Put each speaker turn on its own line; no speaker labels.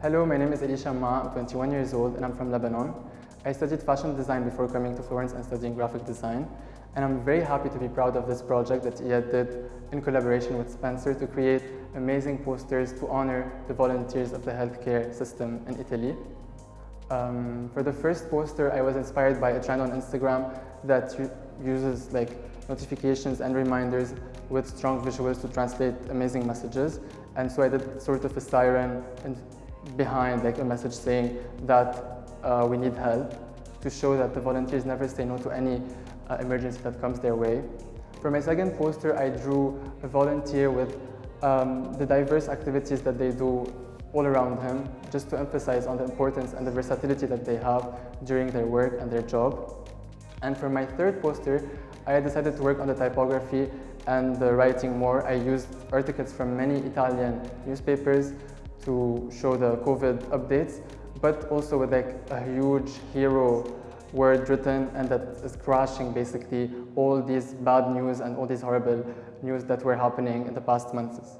Hello, my name is Elisha Ma, I'm 21 years old and I'm from Lebanon. I studied fashion design before coming to Florence and studying graphic design. And I'm very happy to be proud of this project that Iyad did in collaboration with Spencer to create amazing posters to honor the volunteers of the healthcare system in Italy. Um, for the first poster, I was inspired by a trend on Instagram that uses like notifications and reminders with strong visuals to translate amazing messages. And so I did sort of a siren and behind like a message saying that uh, we need help to show that the volunteers never say no to any uh, emergency that comes their way. For my second poster, I drew a volunteer with um, the diverse activities that they do all around him, just to emphasize on the importance and the versatility that they have during their work and their job. And for my third poster, I decided to work on the typography and the writing more. I used articles from many Italian newspapers to show the COVID updates, but also with like a huge hero word written and that is crashing basically all these bad news and all these horrible news that were happening in the past months.